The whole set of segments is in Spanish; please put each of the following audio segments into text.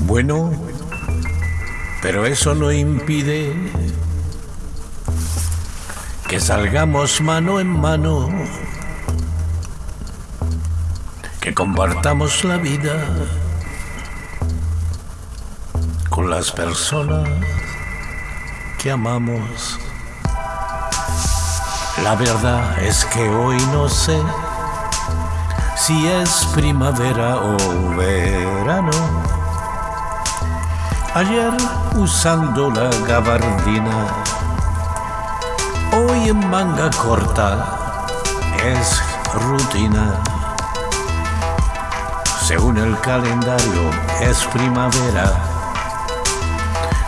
Bueno, pero eso no impide que salgamos mano en mano, que compartamos la vida con las personas que amamos. La verdad es que hoy no sé si es primavera o verano. Ayer usando la gabardina, hoy en manga corta es rutina. Según el calendario es primavera,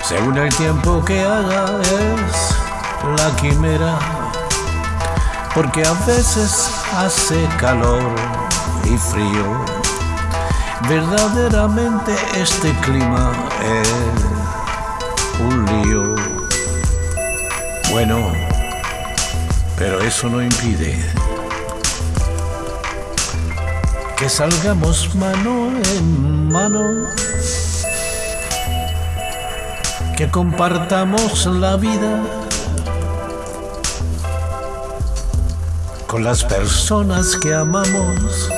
según el tiempo que haga es la quimera, porque a veces hace calor y frío. Verdaderamente este clima es un lío. Bueno, pero eso no impide que salgamos mano en mano, que compartamos la vida con las personas que amamos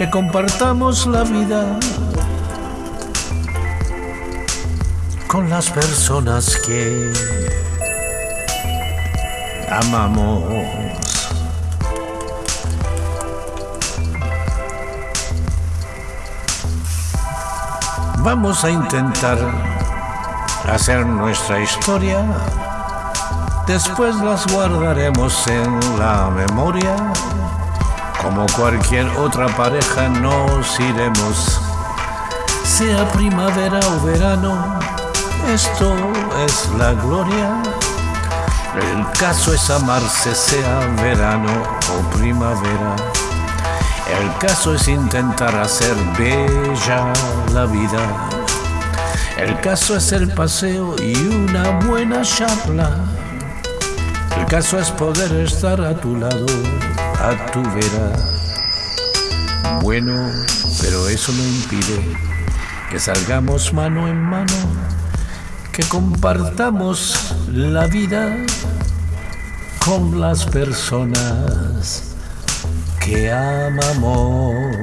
que compartamos la vida con las personas que amamos. Vamos a intentar hacer nuestra historia, después las guardaremos en la memoria como cualquier otra pareja nos iremos, sea primavera o verano, esto es la gloria. El caso es amarse, sea verano o primavera. El caso es intentar hacer bella la vida. El caso es el paseo y una buena charla. El caso es poder estar a tu lado a tu vera. Bueno, pero eso no impide que salgamos mano en mano, que compartamos la vida con las personas que amamos.